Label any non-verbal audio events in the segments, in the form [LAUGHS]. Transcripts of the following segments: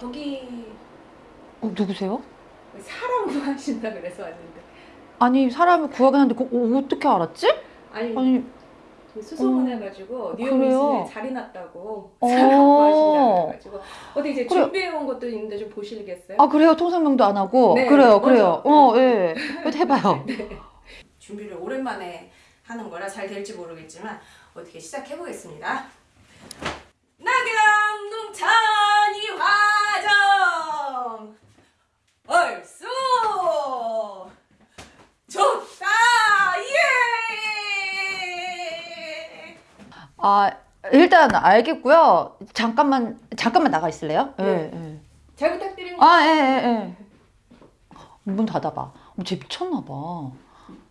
저기 어, 누구세요? 사람 구하신다 [LAUGHS] 그래서 왔는데 아니 사람을 구하긴 하는데 그, 어, 어떻게 알았지? 아니, 아니 수소문해가지고 뉴욕 어, 그래요? 미신에 자리 났다고 어. [LAUGHS] 사람 구하신다 그래가지고 어디 이제 그래. 준비해온 것도 있는데 좀 보시겠어요? 아 그래요? 통성명도 안 하고 네, 그래요 맞아. 그래요 어 예. [LAUGHS] 해봐요 준비를 오랜만에 하는 거라 잘 될지 모르겠지만 어떻게 시작해 보겠습니다. 낙양동찬이 화정 얼쑤 좋다 예. 아 일단 알겠고요 잠깐만 잠깐만 나가 있을래요? 네. 예, 예. 잘 부탁드립니다. 아 예 예 예 문 닫아봐 어, 쟤 미쳤나봐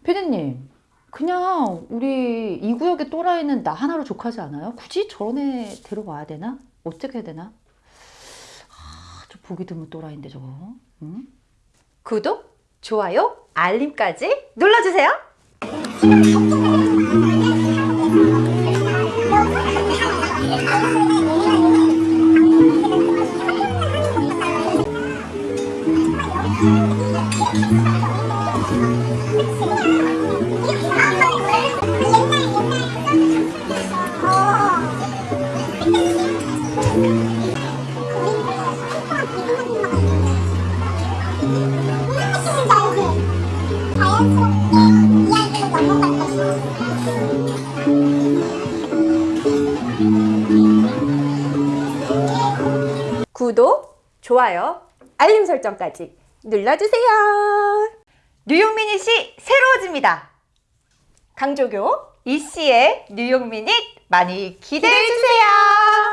피디님 그냥 우리 이 구역의 또라이는 나 하나로 족하지 않아요? 굳이 저런 애 데려와야 되나? 어떻게 해야 되나? 아, 좀 보기 드문 또라이인데 저거 응? 구독, 좋아요, 알림까지 눌러주세요. [LAUGHS] 구독, 좋아요, 알림 설정까지 눌러주세요. 뉴욕 미닛이 새로워집니다. 강조교 이씨의 뉴욕 미닛 많이 기대해주세요.